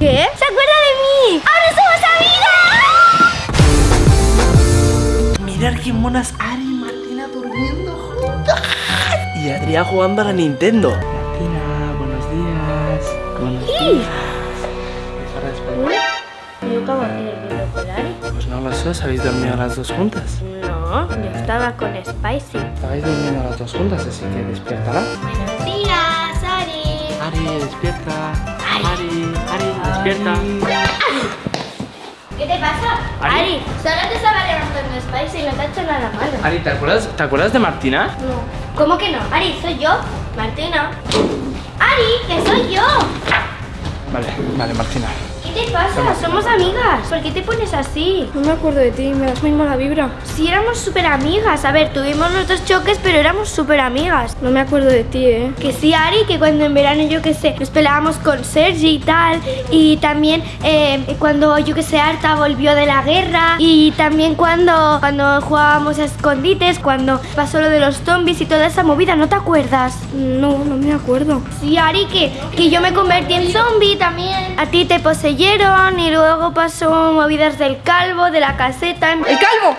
¿Qué? ¿Se acuerda de mí? ¡Ahora somos amigas! Mirar qué monas Ari y Martina durmiendo juntas. Y Adrián jugando a la Nintendo. Martina, buenos días. Buenos días. Pues no lo sé, ¿os habéis dormido las dos juntas? No, yo estaba con Spicy. Estabais durmiendo las dos juntas, así que despiértala. Ari. Despierta. Ari, Ari, despierta. ¿Qué te pasa? Ari. Ari, solo te estaba levantando Spicy y no te ha hecho nada malo. Ari, ¿te acuerdas, ¿te acuerdas de Martina? No. ¿Cómo que no? Ari, soy yo, Martina. Ari, que soy yo. Vale, vale, Martina. ¿Qué te pasa? Somos amigas. ¿Por qué te pones así? No me acuerdo de ti, me das muy mala vibra. Si éramos súper amigas. A ver, tuvimos nuestros choques, pero éramos súper amigas. No me acuerdo de ti, ¿eh? Que sí, Ari, que cuando en verano, yo que sé, nos peleábamos con Sergi y tal. Y también eh, cuando, yo que sé, Arta volvió de la guerra. Y también cuando, cuando jugábamos a escondites, cuando pasó lo de los zombies y toda esa movida, ¿no te acuerdas? No, no me acuerdo. Sí, Ari, que, que yo me convertí en zombie también. A ti te y luego pasó movidas del calvo, de la caseta. ¡El calvo!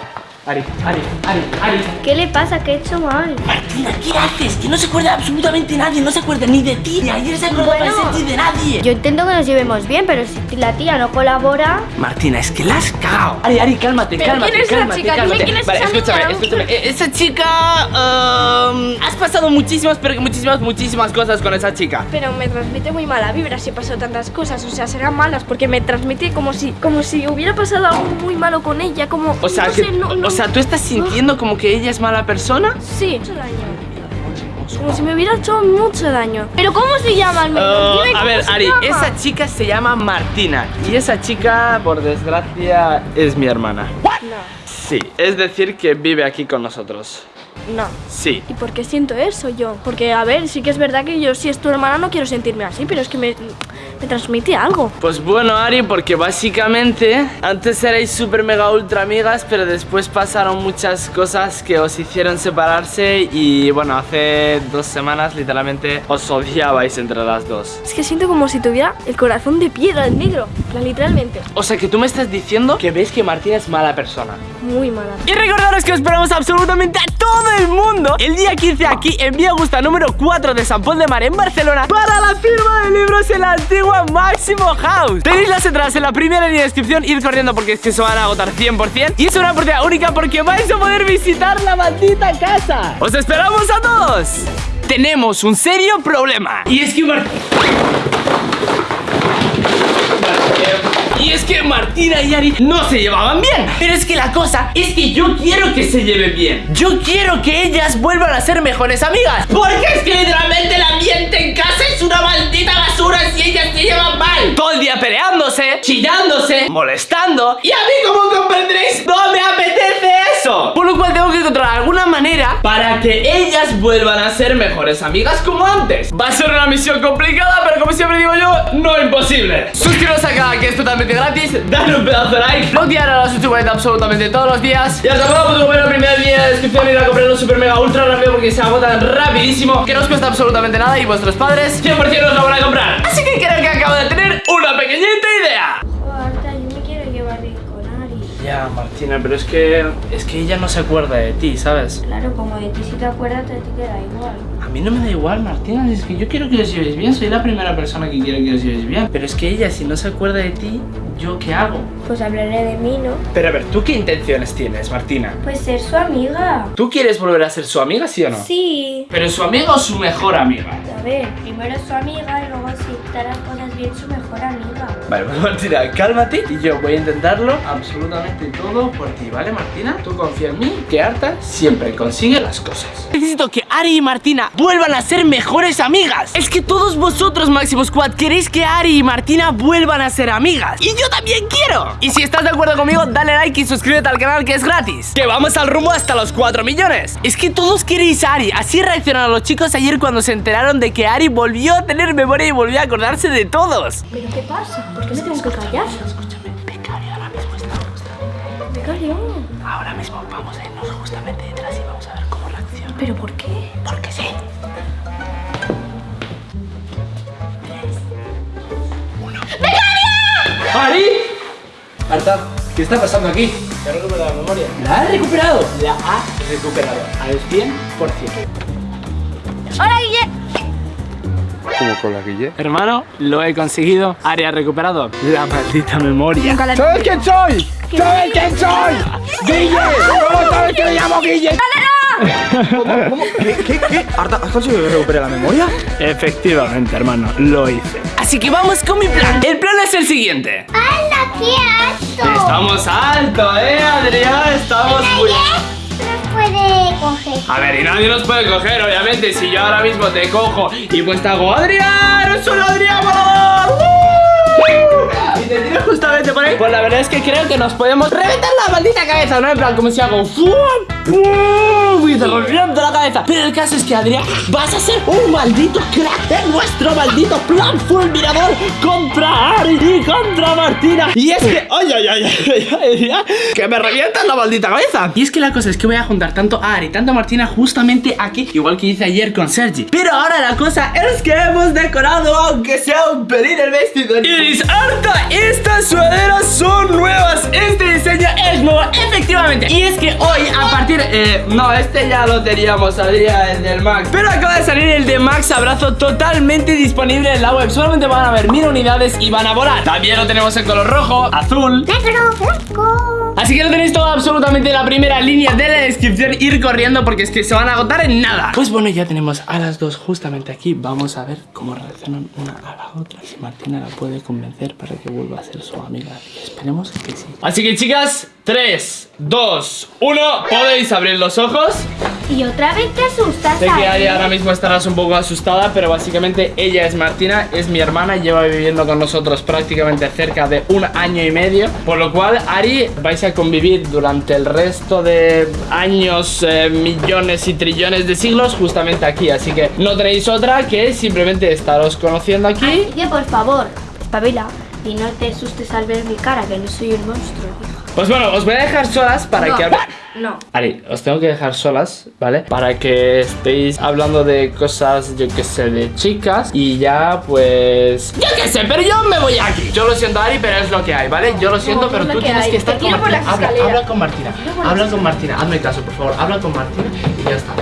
Ari, Ari, Ari, Ari. ¿Qué le pasa? ¿Qué he hecho mal? Martina, ¿qué haces? Que no se acuerda absolutamente nadie, no se acuerda ni de ti, ni ayer se acordó Bueno. de ti de nadie. Yo intento que nos llevemos bien, pero si la tía no colabora... Martina, es que la has cagado. Ari, Ari, cálmate, ¿Pero cálmate, quién es cálmate, chica? Cálmate. quién es vale, esa escúchame, niña. escúchame. Eh, Esa chica. um, has pasado muchísimas, pero que muchísimas, muchísimas cosas con esa chica. Pero me transmite muy mala vibra si pasó tantas cosas. O sea, serán malas porque me transmite como si, como si hubiera pasado algo muy malo con ella. Como. O sea, no que, sé, no- no- o sea, ¿tú estás sintiendo como que ella es mala persona? Sí, mucho daño. Como si me hubiera hecho mucho daño. ¿Pero cómo se llama al menos? Uh, Dime a ver, Ari, llama. esa chica se llama Martina. Y esa chica, por desgracia, es mi hermana. No, Sí, es decir, que vive aquí con nosotros. No. Sí. ¿Y por qué siento eso yo? Porque, a ver, sí que es verdad que yo, si es tu hermana, no quiero sentirme así, pero es que me, me transmite algo. Pues bueno, Ari, porque básicamente antes erais super mega ultra amigas, pero después pasaron muchas cosas que os hicieron separarse y bueno, hace dos semanas literalmente os odiabais entre las dos. Es que siento como si tuviera el corazón de piedra, el negro. Literalmente. O sea que tú me estás diciendo que ves que Martina es mala persona. Muy mala. Y recordaros que os esperamos absolutamente a todo el mundo el día 15 aquí en Vía Augusta número 4 de San Pol de Mar en Barcelona para la firma de libros en la antigua Máximo House. Tenéis las entradas en la primera línea de descripción, id corriendo porque es que se van a agotar 100% y es una oportunidad única porque vais a poder visitar la maldita casa. ¡Os esperamos a todos! Tenemos un serio problema. Y es que Es que Martina y Ari no se llevaban bien. Pero es que la cosa es que yo quiero que se lleven bien. Yo quiero que ellas vuelvan a ser mejores amigas. Porque es que literalmente el ambiente en casa es una maldita basura si ellas se llevan mal. Todo el día peleándose, chillándose, molestando. Y a mí, como comprenderéis, no me apetece eso. Por lo cual tengo que encontrar alguna manera para que ellas vuelvan a ser mejores amigas como antes. Va a ser una misión complicada, pero como siempre digo yo, no imposible. Suscribiros canal que es totalmente gratis, dadle un pedazo de like, tirar a la suscribida absolutamente todos los días. Y hasta luego, pues la primera línea de descripción ir a comprar un super mega ultra rápido porque se agotan rapidísimo, que no os cuesta absolutamente nada y vuestros padres 100% os lo van a comprar. Así que creo que acabo de tener una pequeñita idea. Oh, Arta, yo me quiero llevar bien con Ari. Ya, Martina, pero es que es que ella no se acuerda de ti, ¿sabes? Claro, como de ti si te acuerdas, ti te da igual. A mí no me da igual, Martina, es que yo quiero que os llevéis bien, soy la primera persona que quiere que os llevéis bien. Pero es que ella, si no se acuerda de ti, ¿yo qué hago? Pues hablaré de mí, ¿no? Pero a ver, ¿tú qué intenciones tienes, Martina? Pues ser su amiga. ¿Tú quieres volver a ser su amiga, sí o no? Sí. ¿Pero su amiga o su mejor amiga? A ver, primero su amiga y luego si te las cosas bien su mejor amiga. Vale, pues Martina, cálmate y yo voy a intentarlo absolutamente todo por ti, ¿vale, Martina? Tú confía en mí, que Arta siempre consigue las cosas. Necesito que Ari y Martina vuelvan a ser mejores amigas. Es que todos vosotros, Máximo Squad, queréis que Ari y Martina vuelvan a ser amigas. Y yo también quiero. Y si estás de acuerdo conmigo, dale like y suscríbete al canal que es gratis. Que vamos al rumbo hasta los 4 millones. Es que todos queréis a Ari. Así reaccionaron los chicos ayer cuando se enteraron de que Ari volvió a tener memoria y volvió a acordarse de todos. ¿Pero qué pasa? ¿Por qué me tengo que callar? Escúchame, Becario ahora mismo está justo. Becario. Ahora mismo vamos a irnos justamente detrás y vamos a ver cómo reacciona. ¿Pero por qué? Porque sí. Arta, ¿qué está pasando aquí? ¿Te ha recuperado la memoria? ¿La ha recuperado? La ha recuperado al 100%. Como con la Guille. Hermano, lo he conseguido. Ha recuperado la maldita memoria. ¿Sabes quién soy? ¿Sabes quién soy? ¡Guille! ¿Cómo sabes que me llamo Guille? ¿Cómo? ¿Cómo? ¿Qué? ¿Qué? ¿Qué? ¿Arta, has conseguido que recupere la memoria? Efectivamente, hermano, lo hice. Así que vamos con mi plan. El plan es el siguiente. ¡Hala, qué alto! Estamos alto, eh, Adrián. Estamos muy... puede coger. A ver, y nadie nos puede coger, obviamente. Si yo ahora mismo te cojo y pues te hago Adrián, es un Adrián volador. ¡Uh! Y te tiro justamente por ahí. Pues la verdad es que creo que nos podemos reventar la maldita cabeza, ¿no? En plan, como si hago ¡fum! ¡pum! Reviento la cabeza. Pero el caso es que, Adrián, vas a ser un maldito crack en nuestro maldito plan fulminador contra Ari y contra Martina. Y es que. ¡Ay, ay, ay! ay, ay, ay, que me revientan la maldita cabeza. Y es que la cosa es que voy a juntar tanto a Ari, tanto a Martina justamente aquí, igual que hice ayer con Sergi. Pero ahora la cosa es que hemos decorado, aunque sea un pelín el vestido. Iris, harta, estas sudaderas son nuevas. Este diseño es nuevo, efectivamente. Y es que hoy, a partir. eh, no, este ya lo teníamos, saldría el del Max. Pero acaba de salir el de Max Abrazo totalmente disponible en la web. Solamente van a haber mil unidades y van a volar. También lo tenemos en color rojo, azul. Negro, blanco. Así que lo tenéis todo absolutamente en la primera línea de la descripción Ir corriendo porque es que se van a agotar en nada. Pues bueno, ya tenemos a las dos justamente aquí. Vamos a ver cómo reaccionan una a la otra. Si Martina la puede convencer para que vuelva a ser su amiga. Y esperemos que sí. Así que chicas, 3, 2, 1 Podéis abrir los ojos Y otra vez te asustas. Sé que Ari. Ahora mismo estarás un poco asustada, pero básicamente ella es Martina, es mi hermana, lleva viviendo con nosotros prácticamente cerca de un año y medio, por lo cual Ari vais a convivir durante el resto de años, eh, millones y trillones de siglos justamente aquí, así que no tenéis otra que simplemente estaros conociendo aquí. Así que por favor, espabila y no te asustes al ver mi cara, que no soy un monstruo. Pues bueno, os voy a dejar solas para No. que hable- No. Ari, os tengo que dejar solas, ¿vale? Para que estéis hablando de cosas, yo que sé, de chicas Y ya, pues... Yo que sé, pero yo me voy aquí Yo lo siento, Ari, pero es lo que hay, ¿vale? Yo lo siento, No, pero tú que tienes hay. que estar con Martina habla, habla con Martina Habla con Martina, hazme caso, por favor Habla con Martina y ya está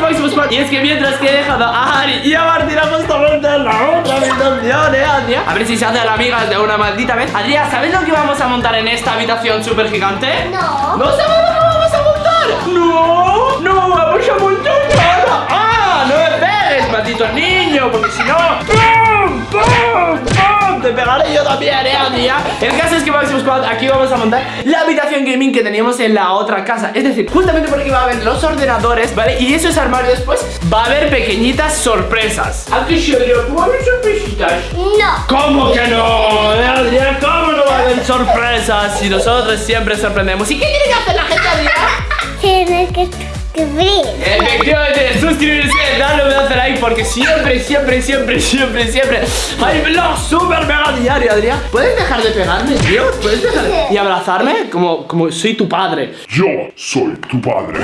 Máximo. Y es que mientras que he dejado a Ari y a Martina justamente en la otra habitación, ¿eh, Adrián? A ver si se hace la amiga de una maldita vez. Adrián, ¿sabes lo que vamos a montar en esta habitación súper gigante? No. ¿No sabes lo que vamos a montar? ¡No! ¡No vamos a montar nada! ¡Ah! ¡No me pegues, maldito niño! Porque si no... Te pegaré yo también, ¿eh, Adrián? El caso es que Máximo Squad, aquí vamos a montar la habitación gaming que teníamos en la otra casa Es decir, justamente por aquí va a haber los ordenadores, ¿vale? Y esos armarios después va a haber pequeñitas sorpresas ¿A qué se ¿Cómo va a haber sorpresitas? No. ¿Cómo que no? Adrián, ¿cómo no va a haber sorpresas? Si nosotros siempre sorprendemos ¿Y qué tiene que hacer la gente, Adrián? Tienes que escribir. Efectivamente, suscribirse, darle un pedazo de like porque siempre, siempre, siempre, siempre, siempre hay vlog super mega diario, Adrián. ¿Puedes dejar de pegarme, tío? ¿Puedes dejar de... y abrazarme como, como soy tu padre? Yo soy tu padre.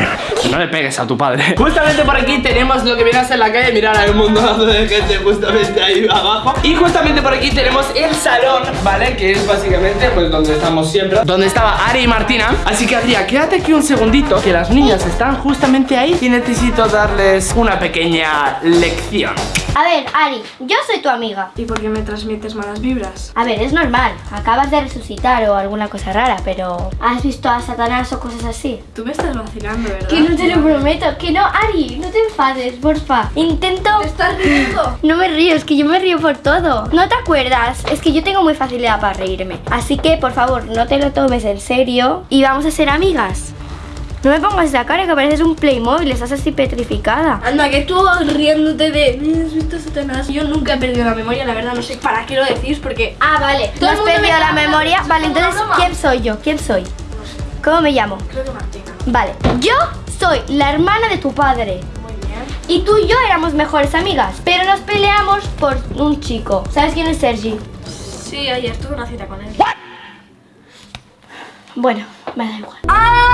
No le pegues a tu padre. Justamente por aquí tenemos lo que viene a ser la calle. Mirad, hay un montón de gente justamente ahí abajo. Y justamente por aquí tenemos el salón, ¿vale? Que es básicamente pues donde estamos siempre. Donde estaba Ari y Martina. Así que Adrián, quédate aquí un segundito. Que las niñas están justamente ahí. Y necesito darles una pequeña lección. A ver, Ari, yo soy tu amiga. ¿Y por qué me transmites malas vibras? A ver, es normal. Acabas de resucitar o alguna cosa rara, pero ¿has visto a Satanás o cosas así? Tú me estás vacilando, ¿verdad? Que no te lo prometo, que no, Ari, no te enfades, porfa. Intento. ¿Te estás riendo? No me río, es que yo me río por todo. ¿No te acuerdas? Es que yo tengo muy facilidad para reírme. Así que, por favor, no te lo tomes en serio y vamos a ser amigas. No me pongas esa cara que pareces un Playmobil, estás así petrificada. Anda, que tú riéndote de... "Mira, ¿Has visto Satanás? Yo nunca he perdido la memoria, la verdad, no sé para qué lo decís, porque... Ah, vale. Todo ¿No el has me perdido la memoria? Vale, entonces. ¿quién soy yo? ¿Quién soy? ¿Cómo me llamo? Creo que Martina. Vale, yo soy la hermana de tu padre. Muy bien. Y tú y yo éramos mejores amigas, pero nos peleamos por un chico. ¿Sabes quién es Sergi? Sí, ayer tuve una cita con él. Bueno, me da igual. ¡Ah!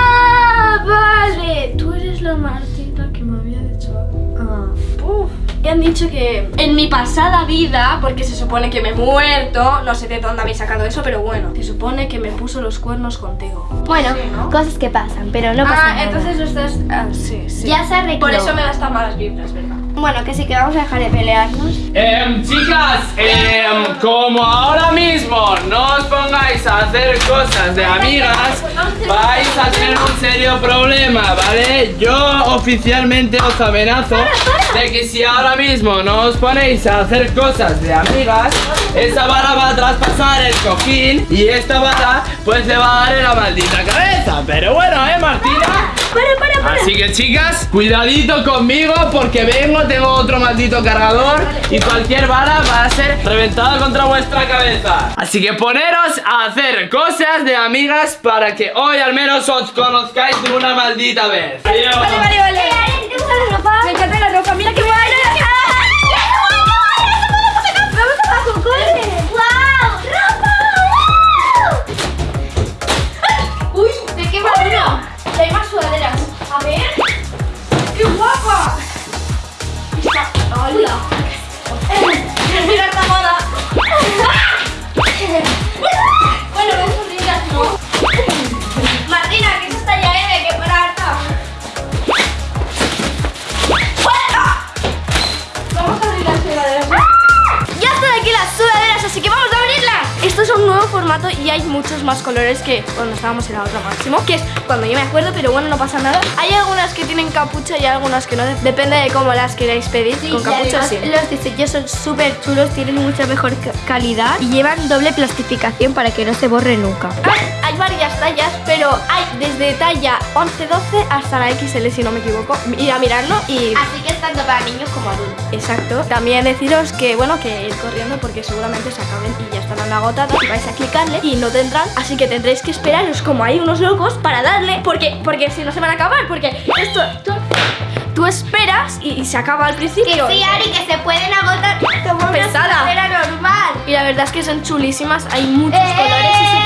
Vale. Tú eres la Martina que me había dicho... Ah, uf. Y me han dicho que en mi pasada vida, porque se supone que me he muerto, no sé de dónde habéis sacado eso, pero bueno, se supone que me puso los cuernos contigo. Bueno, Sí, ¿no? cosas que pasan, pero no pasa ah, nada. entonces lo estás. Ah, sí, sí. Ya se arregló. Por eso me das tan malas vibras, ¿verdad? Bueno, que sí, que vamos a dejar de pelearnos. Em, chicas, em, como ahora mismo no os pongáis a hacer cosas de amigas, vais a tener un serio problema, ¿vale? Yo oficialmente os amenazo de que si ahora mismo no os ponéis a hacer cosas de amigas, esa vara va a traspasar el cojín y esta vara pues le va a dar en la maldita cabeza. Pero bueno, ¿eh, Martina? Para, para, para. Así que chicas, cuidadito conmigo porque vengo, tengo otro maldito cargador y cualquier vara va a ser reventada contra vuestra cabeza. Así que poneros a hacer cosas de amigas para que hoy al menos os conozcáis de una maldita vez. Adiós. Vale, vale, vale. ¿Te gusta la ropa? Me encanta la ropa, mira qué guay. mira y hay muchos más colores que cuando estábamos en la otra máximo, que es cuando yo me acuerdo, pero bueno, no pasa nada. Hay algunas que tienen capucha y algunas que no, depende de cómo las queráis pedir. Sí, Con capucha sí. Los diseños son súper chulos, tienen mucha mejor ca- calidad y llevan doble plastificación para que no se borre nunca. Hay, hay varias tallas, pero hay desde talla 11-12 hasta la XL, si no me equivoco. Ir a mirarlo y... Así que es tanto para niños como adultos. Exacto. También deciros que, bueno, que ir corriendo porque seguramente se acaben y ya estarán agotadas y vais a clicarle y no tendrán, así que tendréis que esperaros como hay unos locos para darle, porque, porque si no se van a acabar, porque esto, tú, tú esperas y, y se acaba al Que principio. sí, Ari, que se pueden agotar como una Pesada. normal. Y la verdad es que son chulísimas, hay muchos colores y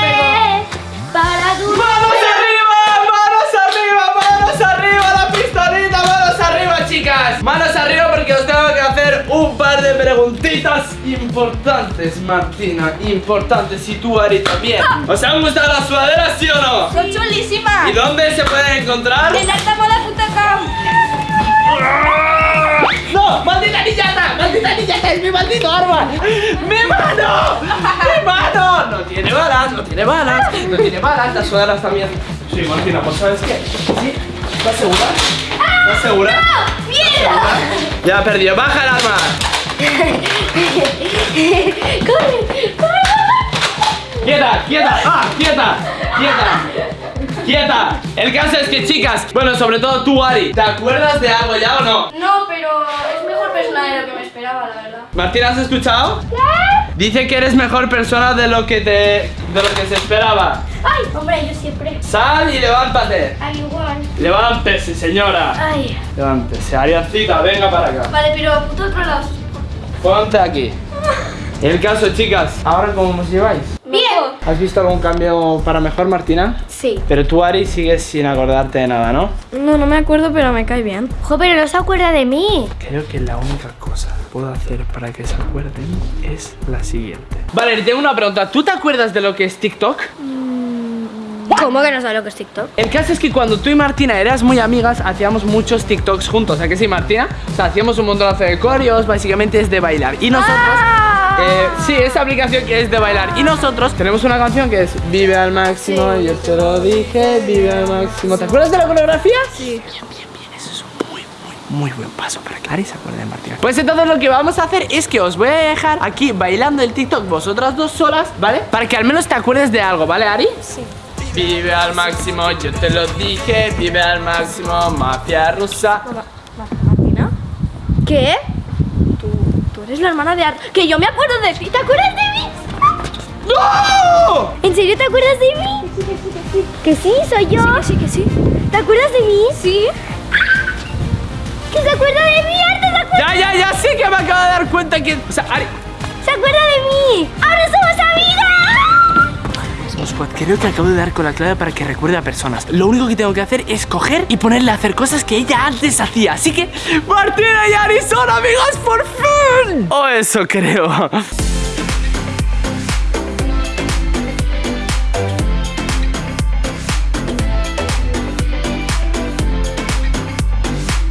importantes, Martina. Importantes. Y tú, Ari, también. ¿Os han gustado las sudaderas, sí o no? Son chulísimas. ¿Y dónde se pueden encontrar? En altamoda.com ¡No! ¡Maldita niñata! ¡Maldita niñata! ¡Es mi maldito arma! ¡Mi mano! ¡Mi mano! No tiene balas, no tiene balas, no tiene balas, las sudaderas también. Sí, Martina, pues ¿sabes qué? ¿Sí? ¿Estás segura? ¿Estás segura? ¡Mierda! Ya ha perdido, baja el arma. ¡Corre! ¡Corre! ¡Quieta! ¡Quieta! ¡Ah! ¡Quieta! ¡Quieta! ¡Quieta! El caso es que, chicas, bueno, sobre todo tú, Ari, ¿te acuerdas de algo ya o no? No, pero es mejor persona de lo que me esperaba, la verdad. Martina, ¿has escuchado? Dice que eres mejor persona de lo que te. de lo que se esperaba. ¡Ay! Hombre, yo siempre. Sal y levántate. Al igual. Levántese, señora. Ay. Levántese. Ariancita, venga para acá. Vale, pero puto otro lado. Ponte aquí. El caso, chicas, ¿ahora cómo os lleváis? Bien. ¿Has visto algún cambio para mejor, Martina? Sí. Pero tú, Ari, sigues sin acordarte de nada, ¿no? No, no me acuerdo, pero me cae bien. Jo, pero no se acuerda de mí. Creo que la única cosa que puedo hacer para que se acuerden es la siguiente. Vale, tengo una pregunta. ¿Tú te acuerdas de lo que es TikTok? ¿Cómo que no sabe lo que es TikTok? El caso es que cuando tú y Martina eras muy amigas, hacíamos muchos TikToks juntos. ¿A que sí, Martina? O sea, hacíamos un montonazo de coreos, básicamente es de bailar. Y nosotros. eh, sí, esa aplicación que es de bailar. Y nosotros tenemos una canción que es Vive al máximo, yo te lo dije, vive al máximo. ¿Te acuerdas de la coreografía? Sí. Bien, bien, bien. Eso es un muy, muy, muy buen paso para que Ari se acuerde de Martina. Pues entonces lo que vamos a hacer es que os voy a dejar aquí bailando el TikTok vosotras dos solas, ¿vale? Para que al menos te acuerdes de algo, ¿vale, Ari? Sí. Vive al máximo, yo te lo dije, vive al máximo, mafia rusa. ¿Martina? ¿Qué? Tú, tú eres la hermana de Ar... Que yo me acuerdo de ti. ¿Te acuerdas de mí? ¡No! ¿En serio te acuerdas de mí? Que sí, soy yo. Que sí, que sí. ¿Te acuerdas de mí? Sí. ¿Que se acuerda de mí? ¿Ahora se acuerda, Ya, ya, ya, sí que me acabo de dar cuenta que. O sea, Ari. se acuerda de mí? ¡Ahora! Vamos, Creo que acabo de dar con la clave para que recuerde a personas. Lo único que tengo que hacer es coger y ponerle a hacer cosas que ella antes hacía. Así que, Martina y Ari son amigos por fin. O eso creo